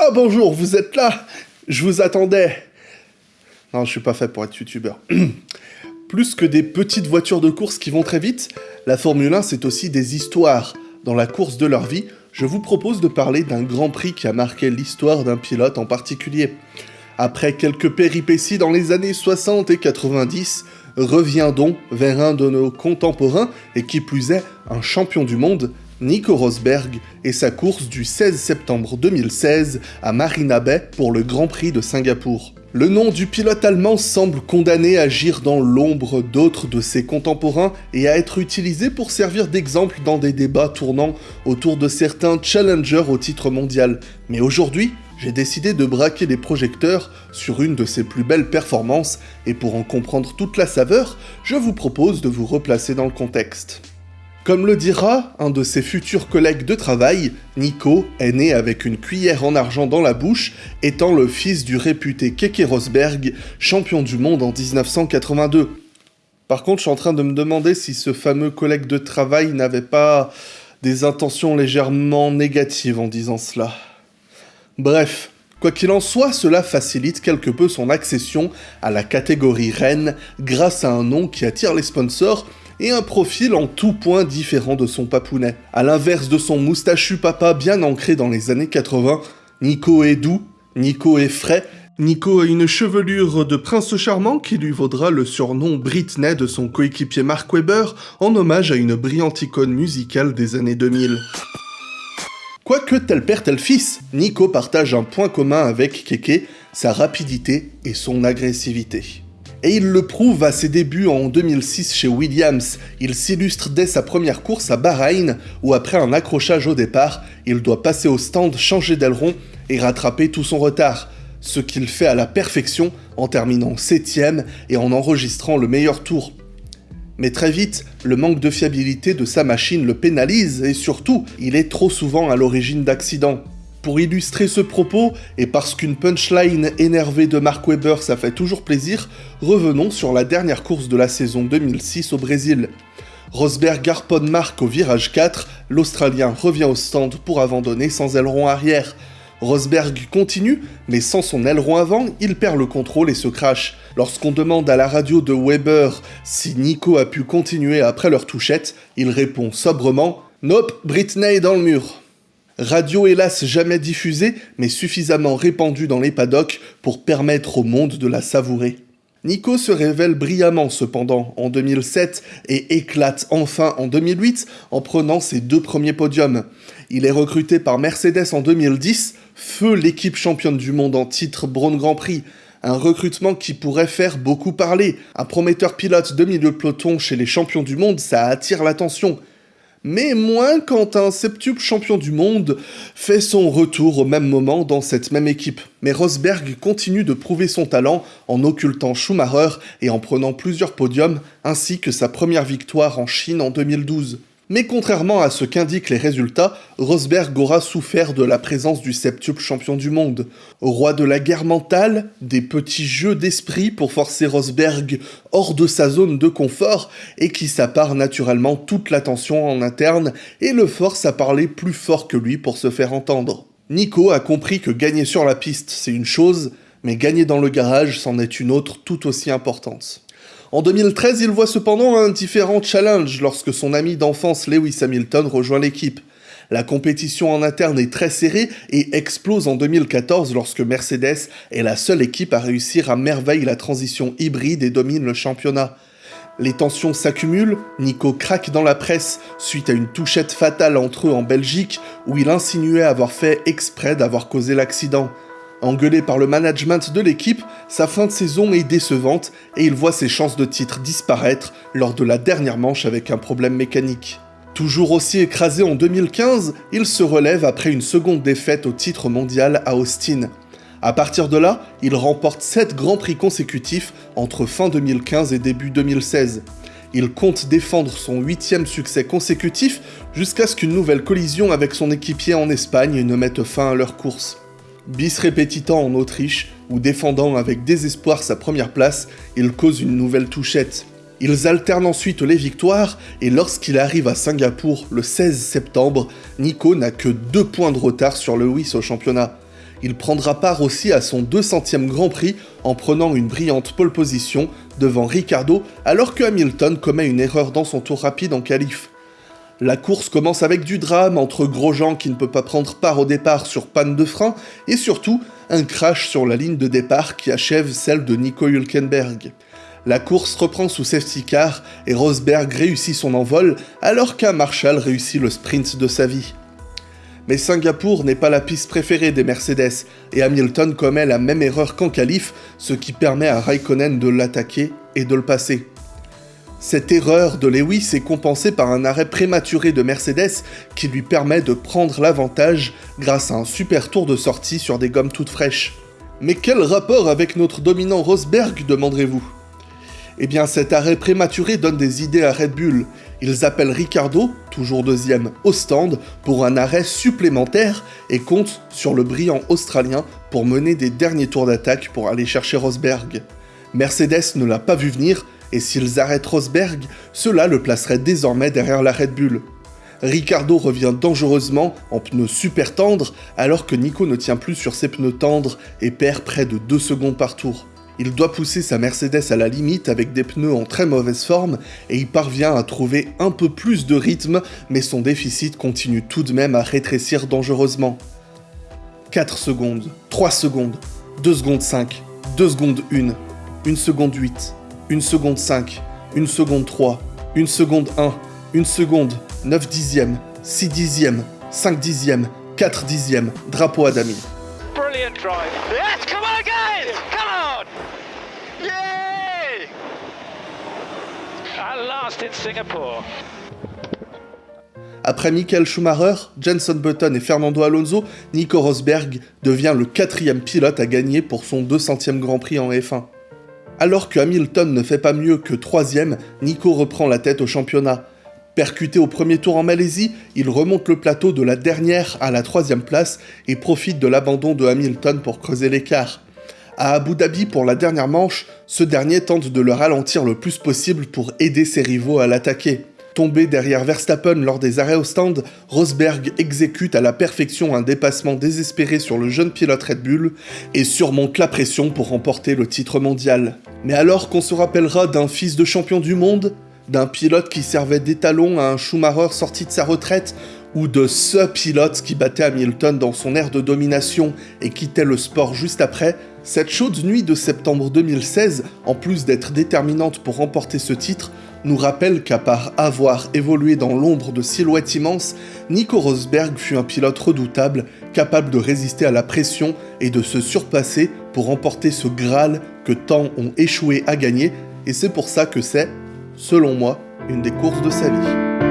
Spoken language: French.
Oh bonjour, vous êtes là Je vous attendais. Non, je suis pas fait pour être youtubeur. Plus que des petites voitures de course qui vont très vite, la Formule 1 c'est aussi des histoires. Dans la course de leur vie, je vous propose de parler d'un grand prix qui a marqué l'histoire d'un pilote en particulier. Après quelques péripéties dans les années 60 et 90, reviendons vers un de nos contemporains, et qui plus est, un champion du monde, Nico Rosberg, et sa course du 16 septembre 2016 à Marina Bay pour le Grand Prix de Singapour. Le nom du pilote allemand semble condamné à agir dans l'ombre d'autres de ses contemporains et à être utilisé pour servir d'exemple dans des débats tournant autour de certains challengers au titre mondial. Mais aujourd'hui, j'ai décidé de braquer les projecteurs sur une de ses plus belles performances, et pour en comprendre toute la saveur, je vous propose de vous replacer dans le contexte. Comme le dira un de ses futurs collègues de travail, Nico est né avec une cuillère en argent dans la bouche, étant le fils du réputé Keke Rosberg, champion du monde en 1982. Par contre, je suis en train de me demander si ce fameux collègue de travail n'avait pas des intentions légèrement négatives en disant cela. Bref, Quoi qu'il en soit, cela facilite quelque peu son accession à la catégorie reine grâce à un nom qui attire les sponsors et un profil en tout point différent de son papounet. A l'inverse de son moustachu papa bien ancré dans les années 80, Nico est doux, Nico est frais, Nico a une chevelure de prince charmant qui lui vaudra le surnom Britney de son coéquipier Mark Webber en hommage à une brillante icône musicale des années 2000. Quoique tel père tel fils, Nico partage un point commun avec Keke, sa rapidité et son agressivité. Et il le prouve à ses débuts en 2006 chez Williams. Il s'illustre dès sa première course à Bahreïn, où après un accrochage au départ, il doit passer au stand, changer d'aileron et rattraper tout son retard. Ce qu'il fait à la perfection en terminant 7 et en enregistrant le meilleur tour. Mais très vite, le manque de fiabilité de sa machine le pénalise et surtout, il est trop souvent à l'origine d'accidents. Pour illustrer ce propos, et parce qu'une punchline énervée de Mark Webber ça fait toujours plaisir, revenons sur la dernière course de la saison 2006 au Brésil. Rosberg garponne Mark au virage 4, l'Australien revient au stand pour abandonner sans aileron arrière. Rosberg continue, mais sans son aileron avant, il perd le contrôle et se crache. Lorsqu'on demande à la radio de Weber si Nico a pu continuer après leur touchette, il répond sobrement « Nope, Britney dans le mur ». Radio hélas jamais diffusée, mais suffisamment répandue dans les paddocks pour permettre au monde de la savourer. Nico se révèle brillamment cependant en 2007 et éclate enfin en 2008 en prenant ses deux premiers podiums. Il est recruté par Mercedes en 2010, feu l'équipe championne du monde en titre Braun Grand Prix, un recrutement qui pourrait faire beaucoup parler. Un prometteur pilote de milieu de peloton chez les champions du monde, ça attire l'attention mais moins quand un septuple champion du monde fait son retour au même moment dans cette même équipe. Mais Rosberg continue de prouver son talent en occultant Schumacher et en prenant plusieurs podiums, ainsi que sa première victoire en Chine en 2012. Mais contrairement à ce qu'indiquent les résultats, Rosberg aura souffert de la présence du septuple champion du monde. Roi de la guerre mentale, des petits jeux d'esprit pour forcer Rosberg hors de sa zone de confort et qui s'appare naturellement toute l'attention en interne et le force à parler plus fort que lui pour se faire entendre. Nico a compris que gagner sur la piste c'est une chose, mais gagner dans le garage c'en est une autre tout aussi importante. En 2013, il voit cependant un différent challenge lorsque son ami d'enfance Lewis Hamilton rejoint l'équipe. La compétition en interne est très serrée et explose en 2014 lorsque Mercedes est la seule équipe à réussir à merveille la transition hybride et domine le championnat. Les tensions s'accumulent, Nico craque dans la presse suite à une touchette fatale entre eux en Belgique où il insinuait avoir fait exprès d'avoir causé l'accident. Engueulé par le management de l'équipe, sa fin de saison est décevante et il voit ses chances de titre disparaître lors de la dernière manche avec un problème mécanique. Toujours aussi écrasé en 2015, il se relève après une seconde défaite au titre mondial à Austin. A partir de là, il remporte 7 grands prix consécutifs entre fin 2015 et début 2016. Il compte défendre son huitième succès consécutif jusqu'à ce qu'une nouvelle collision avec son équipier en Espagne ne mette fin à leur course bis répétitant en Autriche, ou défendant avec désespoir sa première place, il cause une nouvelle touchette. Ils alternent ensuite les victoires, et lorsqu'il arrive à Singapour le 16 septembre, Nico n'a que deux points de retard sur Lewis au championnat. Il prendra part aussi à son 200e Grand Prix en prenant une brillante pole position devant Ricardo alors que Hamilton commet une erreur dans son tour rapide en qualif. La course commence avec du drame entre Grosjean qui ne peut pas prendre part au départ sur panne de frein et surtout un crash sur la ligne de départ qui achève celle de Nico Hülkenberg. La course reprend sous safety car et Rosberg réussit son envol alors qu'un Marshall réussit le sprint de sa vie. Mais Singapour n'est pas la piste préférée des Mercedes et Hamilton commet la même erreur qu'en qualif, ce qui permet à Raikkonen de l'attaquer et de le passer. Cette erreur de Lewis est compensée par un arrêt prématuré de Mercedes qui lui permet de prendre l'avantage grâce à un super tour de sortie sur des gommes toutes fraîches. Mais quel rapport avec notre dominant Rosberg, demanderez-vous? Eh bien cet arrêt prématuré donne des idées à Red Bull. Ils appellent Ricardo, toujours deuxième, au stand pour un arrêt supplémentaire et comptent sur le brillant Australien pour mener des derniers tours d'attaque pour aller chercher Rosberg. Mercedes ne l'a pas vu venir et s'ils arrêtent Rosberg, cela le placerait désormais derrière la Red Bull. Ricardo revient dangereusement en pneus super tendres alors que Nico ne tient plus sur ses pneus tendres et perd près de 2 secondes par tour. Il doit pousser sa Mercedes à la limite avec des pneus en très mauvaise forme et il parvient à trouver un peu plus de rythme mais son déficit continue tout de même à rétrécir dangereusement. 4 secondes, 3 secondes, 2 secondes 5, 2 secondes 1, 1 seconde 8, 1 seconde 5, 1 seconde 3, 1 seconde 1, 1 seconde, 9 dixièmes, 6 dixièmes, 5 dixièmes, 4 dixièmes, drapeau à Dami. Brilliant drive. Yes, come on guys! Come on! Yay! At last in Singapore. Après Michael Schumacher, Jenson Button et Fernando Alonso, Nico Rosberg devient le quatrième pilote à gagner pour son 200e Grand Prix en F1. Alors que Hamilton ne fait pas mieux que troisième, Nico reprend la tête au championnat. Percuté au premier tour en Malaisie, il remonte le plateau de la dernière à la troisième place et profite de l'abandon de Hamilton pour creuser l'écart. À Abu Dhabi pour la dernière manche, ce dernier tente de le ralentir le plus possible pour aider ses rivaux à l'attaquer. Tombé derrière Verstappen lors des arrêts au stand, Rosberg exécute à la perfection un dépassement désespéré sur le jeune pilote Red Bull et surmonte la pression pour remporter le titre mondial. Mais alors qu'on se rappellera d'un fils de champion du monde, d'un pilote qui servait d'étalon à un Schumacher sorti de sa retraite, ou de ce pilote qui battait Hamilton dans son ère de domination et quittait le sport juste après, cette chaude nuit de septembre 2016, en plus d'être déterminante pour remporter ce titre, nous rappelle qu'à part avoir évolué dans l'ombre de silhouettes immenses, Nico Rosberg fut un pilote redoutable, capable de résister à la pression et de se surpasser pour remporter ce Graal que tant ont échoué à gagner, et c'est pour ça que c'est, selon moi, une des courses de sa vie.